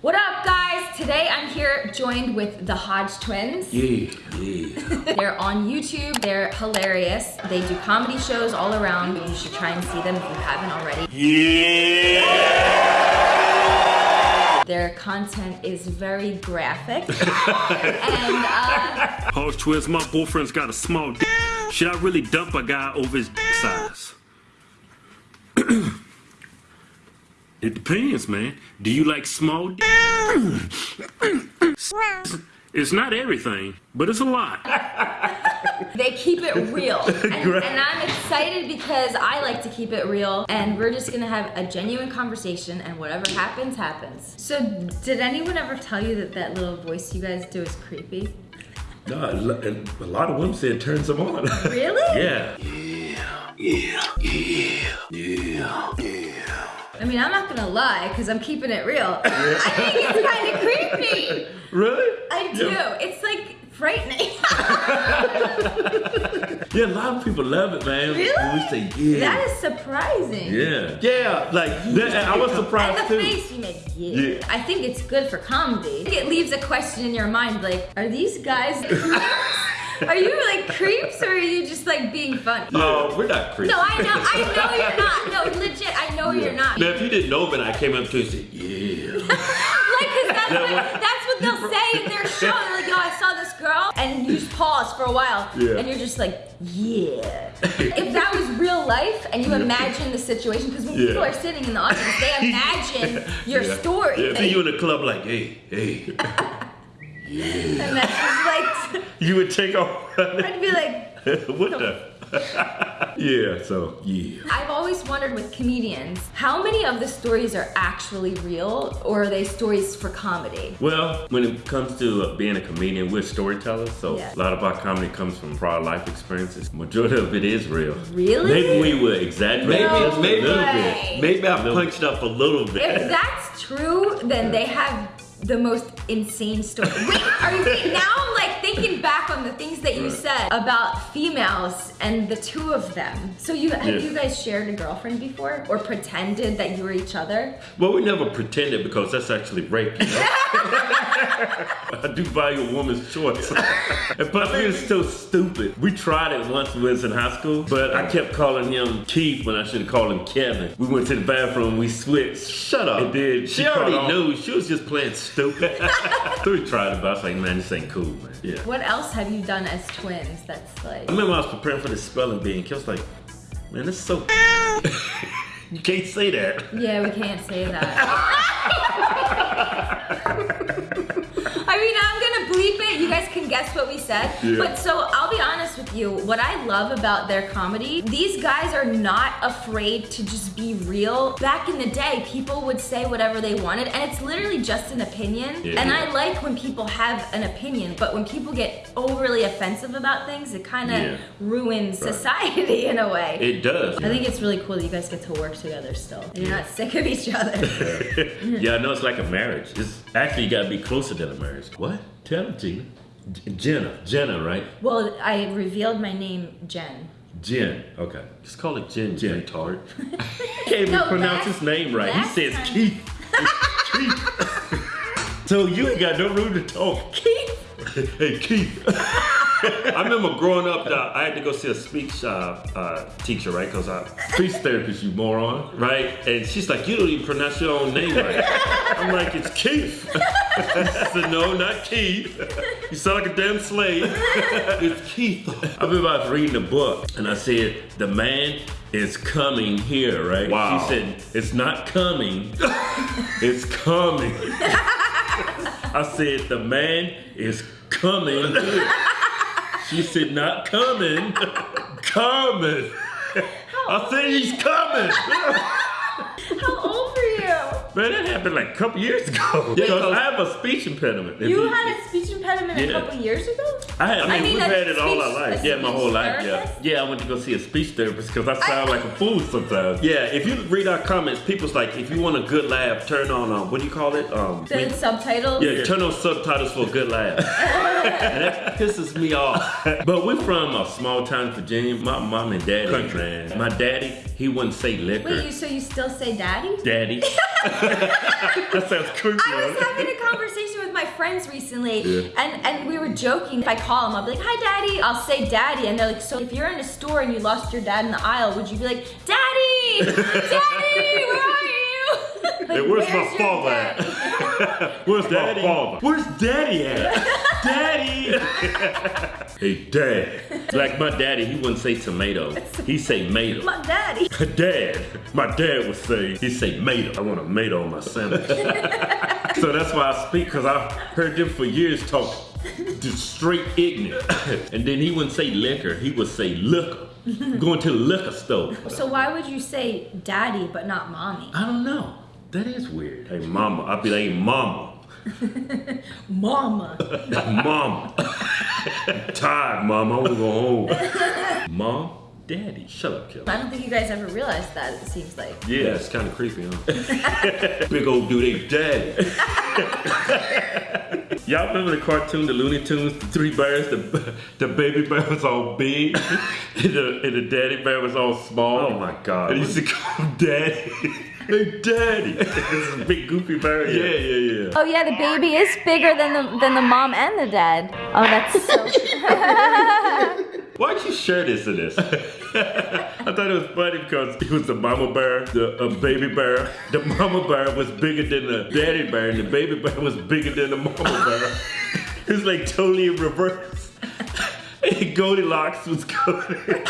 What up, guys? Today I'm here joined with the Hodge twins. Yeah, yeah. They're on YouTube. They're hilarious. They do comedy shows all around. You should try and see them if you haven't already. Yeah! Their content is very graphic. and uh, Hodge twins, my boyfriend's got a small dick. Should I really dump a guy over his dick size? It depends, man. Do you like small dick? It's not everything, but it's a lot. they keep it real. And, and, I'm excited because I like to keep it real and we're just gonna have a genuine conversation and whatever happens, happens. So did anyone ever tell you that that little voice you guys do is creepy? No, and a lot of women say it turns them on. Really? yeah. Yeah, yeah, yeah, yeah, yeah. I mean, I'm not gonna lie, because I'm keeping it real. I think it's kind of creepy. Really? I do. Yeah. It's like frightening. yeah, a lot of people love it, man. Really? When we say yeah. That is surprising. Yeah. Yeah, like that, I was surprised and the too. face you made, yeah. yeah. I think it's good for comedy. It leaves a question in your mind, like, are these guys Are you like creeps or are you just like being funny? No, we're not creeps. No, I know, I know you're not. No, legit, I know yeah. you're not. Now, if you didn't know, but I came up to you and said, yeah. like, cause that's, what, that's what they'll say in their show. They're like, yo, I saw this girl, and you just pause for a while, yeah. and you're just like, yeah. if that was real life, and you imagine the situation, because when yeah. people are sitting in the audience, they imagine your story. Yeah, see you in the club like, hey, hey. Yeah. And that's just like. You would take off. I'd be like. what the? yeah, so yeah. I've always wondered with comedians, how many of the stories are actually real or are they stories for comedy? Well, when it comes to uh, being a comedian, we're storytellers, so yeah. a lot of our comedy comes from prior life experiences. Majority of it is real. Really? Maybe we would exaggerate maybe, just maybe, a little bit. Maybe I punched up a little bit. If that's true, then they have the most insane story. Wait, are you now I'm like thinking back on the things that you said about females and the two of them. So you have yeah. you guys shared a girlfriend before or pretended that you were each other? Well, we never pretended because that's actually rape. You know? I do value a woman's choice. and plus, we were so stupid. We tried it once when we was in high school, but I kept calling him Keith when I should have called him Kevin. We went to the bathroom, we switched. Shut up. And then she, she already knew. She was just playing stupid. so we tried it, but I was like, man, this ain't cool, man. Yeah. What else have you done as twins that's like? I remember I was preparing for the spelling bee, and was like, man, this is so. you can't say that. Yeah, we can't say that. I mean, I'm gonna bleep it. You guys can guess what we said. Yeah. But so I'll be honest with you. What I love about their comedy, these guys are not afraid to just be real. Back in the day, people would say whatever they wanted, and it's literally just an opinion. Yeah. And I like when people have an opinion, but when people get overly offensive about things, it kind of yeah. ruins right. society in a way. It does. I think it's really cool that you guys get to work together still. And you're not sick of each other. yeah, I know it's like a marriage. It's actually you gotta be closer than a marriage. What? Tell them, Gina. Jenna. Jenna, right? Well, I revealed my name, Jen. Jen. Okay. Just call it Jen. Jen Tart. Can't even no, pronounce his name right. He says time. Keith. Keith. so you ain't got no room to talk. Keith. hey, Keith. I remember growing up, uh, I had to go see a speech uh, uh, teacher, right? Because I speech therapist, you moron, right? And she's like, you don't even pronounce your own name right. I'm like, it's Keith. I said, no, not Keith. You sound like a damn slave. it's Keith. I remember I was reading a book, and I said, the man is coming here, right? Wow. She said, it's not coming, it's coming. I said, the man is coming here. She said, not coming, coming. I said, he's coming. Man, that happened like a couple years ago. Because I have a speech impediment. You had a speech impediment yeah. a couple years ago? I had. I mean, I mean we've had it all our life. Yeah, my whole life. Yeah. Yeah, I went to go see a speech therapist because I sound I, like a fool sometimes. Yeah, if you read our comments, people's like, if you want a good laugh, turn on um, what do you call it? Um, the we, subtitles. Yeah, turn on subtitles for a good laugh. and that pisses me off. But we're from a small town, Virginia. My mom and daddy, Country. man. My daddy, he wouldn't say liquor. Wait, you so you still say daddy? Daddy. that sounds creepy. I was huh? having a conversation with my friends recently, Yeah. and, and we were joking. If I call them, I'll be like, hi, daddy. I'll say daddy, and they're like, so if you're in a store and you lost your dad in the aisle, would you be like, daddy, daddy, where are you? Like, Hey, where's my father at? Where's Daddy. my father? Where's daddy at? Daddy! hey, dad. Like my daddy, he wouldn't say tomato. He say mato. My daddy. Dad, my dad would say, he'd say mato. I want a mato on my sandwich. so that's why I speak, because I heard them for years talk just straight ignorant. and then he wouldn't say liquor, he would say liquor. Going to the liquor store. So why would you say daddy but not mommy? I don't know. That is weird. Hey, mama. I'd be like, hey, mama. Mama. Mama. I'm tired, mama. I want to go home. Mom, daddy. Shut up, Kelly. I don't think you guys ever realized that, it seems like. Yeah, it's kind of creepy, huh? Big old dude, they daddy. Y'all remember the cartoon, the Looney Tunes, the three bears? The, the baby bear was all big, and the, and the daddy bear was all small. Oh my God. And he used to call him daddy. Hey, daddy. this is a big goofy bear. Yeah, yeah, yeah. Oh yeah, the baby is bigger than the than the mom and the dad. Oh, that's so. Why'd you share this in this? I thought it was funny because it was the mama bear, the uh, baby bear. The mama bear was bigger than the daddy bear, and the baby bear was bigger than the mama bear. it was like totally in reverse. and Goldilocks was going.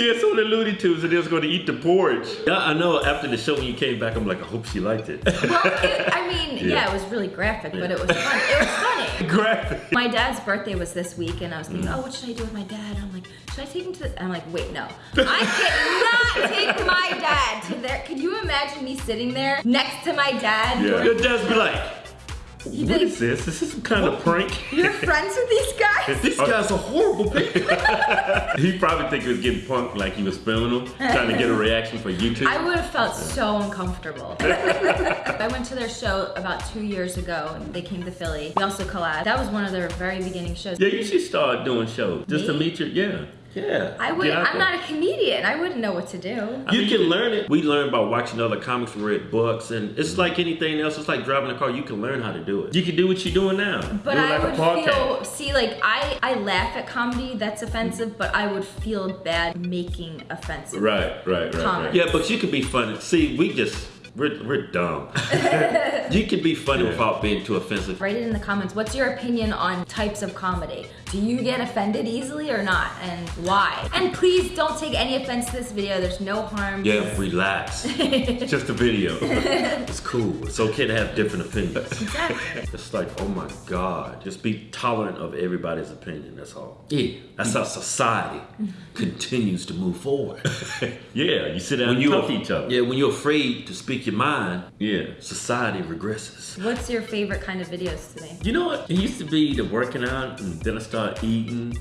Yeah, so the Looney Tunes and they was going to eat the porridge. Yeah, I know. After the show, when you came back, I'm like, I hope she liked it. Well, it, I mean, yeah. Yeah. it was really graphic, but it was fun. It was funny. Graphic. My dad's birthday was this week, and I was thinking, Mm. oh, what should I do with my dad? I'm like, should I take him to the... I'm like, wait, no. I cannot take my dad to there. Can you imagine me sitting there next to my dad? Yeah. during- Your dad's be like, He'd be what like, is this? Is this some kind of prank? You're friends with these guys? This guy's a horrible picker. he probably think he was getting punked like he was filming them, trying to get a reaction for YouTube. I would have felt so uncomfortable. I went to their show about two years ago. and They came to Philly. We also collabed. That was one of their very beginning shows. yeah, you should start doing shows just to meet your yeah. Yeah. I would. I'm there. not a comedian. I wouldn't know what to do. You can learn it. We learn by watching other comics, we read books, and it's like anything else. It's like driving a car. You can learn how to do it. You can do what you're doing now. But do I like would a feel. See, like I, I laugh at comedy. That's offensive. But I would feel bad making offensive. Right, right, right, right. Yeah, but you can be funny. See, we just we're, we're dumb. you can be funny without being too offensive. Write it in the comments. What's your opinion on types of comedy? Do you get offended easily or not, and why? And please don't take any offense to this video. There's no harm. Yeah, relax. it's just a video. it's cool. It's okay to have different opinions. Exactly. It's like, oh my God. Just be tolerant of everybody's opinion. That's all. Yeah. That's how society continues to move forward. yeah, you sit down and talk to each other. Yeah, when you're afraid to speak your mind, yeah, society regresses. What's your favorite kind of videos today? You know what? It used to be the working out, and then I started eating.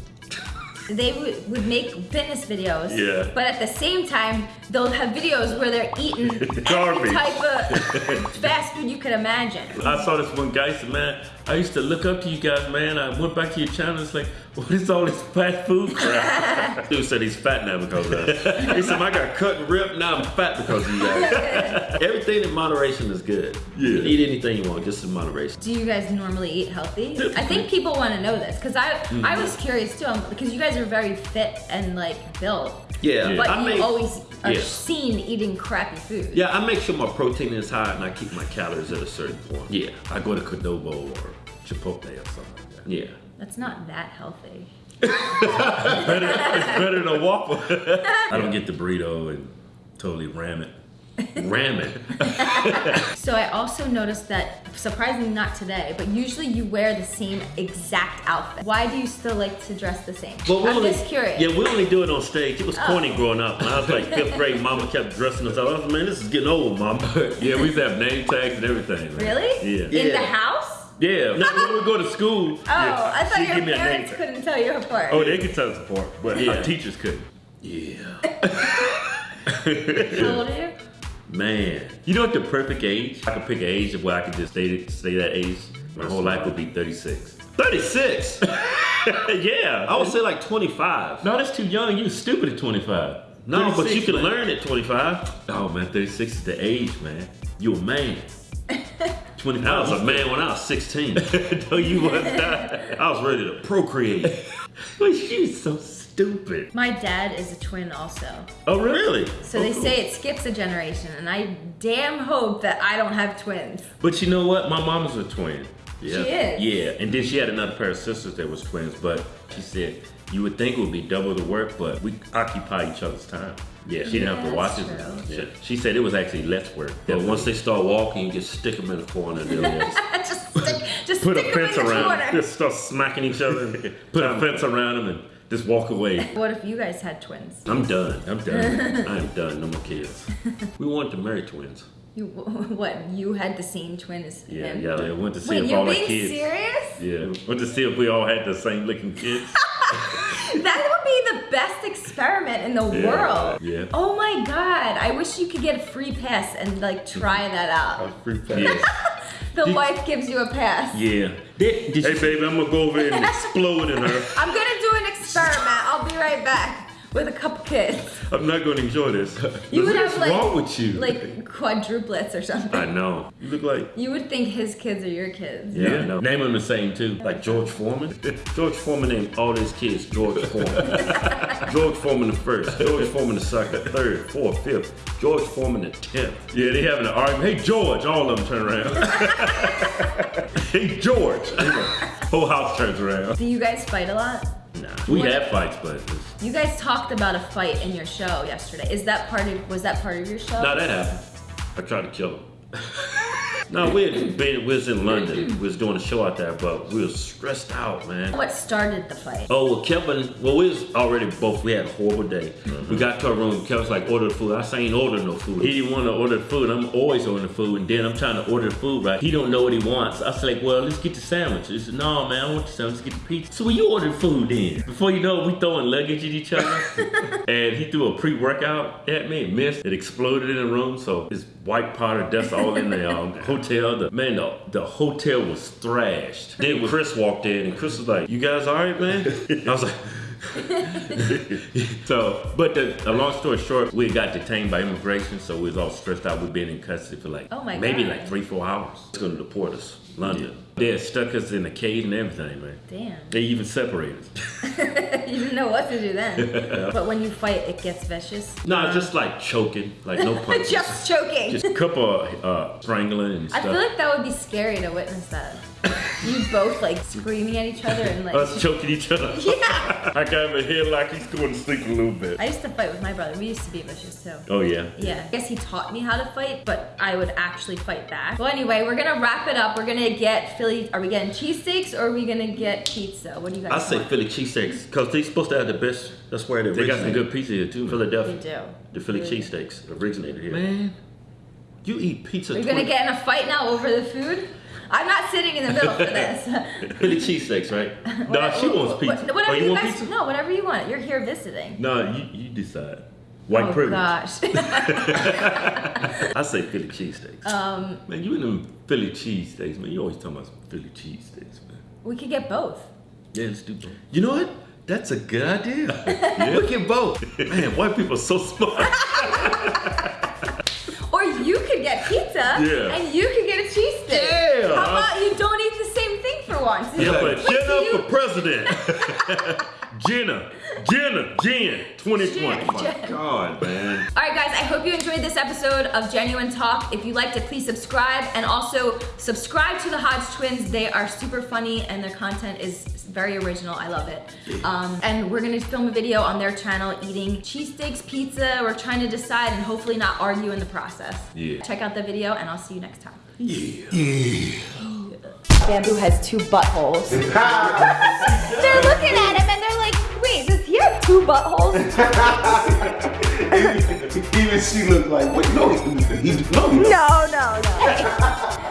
They would, would make fitness videos. Yeah. But at the same time, they'll have videos where they're eating every Garbage. type of fast food you could imagine. I saw this one guy said, man, I used to look up to you guys, man. I went back to your channel. It's like, what is all this fast food crap? Dude said he's fat now because of that. He said, I got cut and ripped. Now I'm fat because of you guys. Everything in moderation is good. You can eat anything you want, just in moderation. Do you guys normally eat healthy? I think people want to know this because I Mm-hmm. I was curious too um, because you guys are very fit and like built, Yeah, but I you make, always are yeah. seen eating crappy food. Yeah, I make sure my protein is high and I keep my calories at a certain point. Yeah, I go to Qdoba or Chipotle or something like that. Yeah. That's not that healthy. better, it's better than a Whopper. I don't get the burrito and totally ram it. Ram it. So I also noticed that, surprisingly not today, but usually you wear the same exact outfit. Why do you still like to dress the same? Well, we I'm only, just curious. Oh. Yeah, we only do it on stage. It was oh. corny growing up. When I was like fifth grade, mama kept dressing us up. I was like, man, this is getting old, mama. yeah, we used to have name tags and everything. man. Really? Yeah. In Yeah. the house? Yeah. Now, when we go to school, Oh, I thought she'd your me a name parents couldn't tell you apart. Oh, they could tell us apart, but Yeah. our teachers couldn't. Yeah. How old are you? Man, you know what the perfect age? I could pick an age where I could just stay, stay that age. My whole life would be 36. 36? yeah. I would say like 25. No, that's too young. You was stupid at 25. No, but you 36, can man. learn at 25. Oh man, 36 is the age, man. You a man. 25. I was a man when I was 16. no, you wasn't. I was ready to procreate. but she's so stupid. My dad is a twin also. Oh really? So Oh, they cool. say it skips a generation, and I damn hope that I don't have twins. But you know what? My mom is a twin. Yeah. She is? Yeah, and then she had another pair of sisters that was twins, but she said you would think it would be double the work, but we occupy each other's time. Yeah, she didn't have to watch it. Yeah. She said it was actually less work. That once they start walking, you just stick them in a corner. and they'll just just stick, just put a stick 'em fence in the around. corner. Just start smacking each other. put a fence around them and just walk away. What if you guys had twins? I'm done. I'm done. I'm done. No more kids. We wanted to marry twins. You, what? You had the same twin as Yeah, him? yeah. I went to see Wait, if you're all our being kids. serious? Yeah, went to see if we all had the same looking kids. That would be the best experiment in the Yeah, world. yeah. Oh my god! I wish you could get a free pass and like try that out. A free pass. Yeah. The Did- wife gives you a pass. Yeah. Did, did hey, baby, I'm gonna go over and explode in her. I'm gonna do an experiment. I'll be right back with a couple kids. I'm not gonna enjoy this. You would What's have like wrong with you? like quadruplets or something. I know. You look like. You would think his kids are your kids. Yeah, I know. Name them the same too. Like George Foreman. George Foreman named all his kids George Foreman. George Foreman the first, George Foreman the second, third, fourth, fifth, George Foreman the tenth. Yeah, they having an argument. Hey George, all of them turn around. hey George. Whole house turns around. Do you guys fight a lot? Nah. We have fights, but it's, You guys talked about a fight in your show yesterday. Is that part of was that part of your show? no, that happened. I tried to kill him. no, we had been, we was in London. We was doing a show out there, but we was stressed out, man. What started the fight? Oh, well, Kevin, well, we was already both, we had a horrible day. We got to our room, Kevin's like, order the food. I say, ain't order no food. He didn't want to order the food. I'm always ordering the food, and then I'm trying to order the food, right? He don't know what he wants. I said, like, well, let's get the sandwich. He said, no, man, I want the sandwich, let's get the pizza. So when you order food then, before you know it, we throwing luggage at each other. and he threw a pre-workout at me, missed. It exploded in the room, so his white powder dust all in the um, hotel. The, man, the, the hotel was thrashed. Then Chris walked in, and Chris was like, you guys all right, man? I was like, so, but the, a long story short, we got detained by immigration, so we was all stressed out. We've been in custody for like Oh my maybe God. like three, four hours. It's gonna deport us, London. They stuck us in a cage and everything, man. Damn. They even separated us. you didn't know what to do then. but when you fight, it gets vicious. no, it's just like choking, like no punches. Just choking. just a couple of uh, strangling and stuff. I feel like that would be scary to witness that. You both like screaming at each other and like. us choking each other. yeah. I got my head like he's going to sleep a little bit. I used to fight with my brother. We used to be vicious too. Oh yeah. Yeah, I guess he taught me how to fight, but I would actually fight back. Well, anyway, we're gonna wrap it up. We're gonna get Philly. Are we getting cheesesteaks or are we gonna get pizza? What do you guys I say? Philly cheesesteaks because they're supposed to have the best. That's where they They got some good pizza here too. We Philadelphia. do. The Philly We do. cheesesteaks originated here. Man, you eat pizza. We're gonna get in a fight now over the food. I'm not sitting in the middle for this. Philly cheesesteaks, right? no, she wants pizza. What- Whatever oh, you, you want guys, pizza? no, whatever you want. You're here visiting. No, you, you decide. White oh privilege. gosh. I say Philly cheesesteaks. um, man, you in them Philly cheesesteaks, man. You always talking about Philly cheesesteaks, man. we could get both. Yeah, let's do both. You know what? That's a good idea. yeah. Look at both. Man, white people are so smart. Or you could get pizza Yeah. and you could once? Yeah, but Jenna you- for president. Jenna, Jenna, Jen, 2020. Jen, My Jen. God, man. All right, guys, I hope you enjoyed this episode of Genuine Talk. If you liked it, please subscribe and also subscribe to the Hodge Twins. They are super funny and their content is very original. I love it. Um, and we're gonna film a video on their channel eating cheesesteaks, pizza. We're trying to decide and hopefully not argue in the process. Yeah. Check out the video and I'll see you next time. Yeah. Bamboo has two buttholes. they're looking at him and they're like, wait, does he have two buttholes? Even she looked like, wait, no, he, he, no, he No, no, no.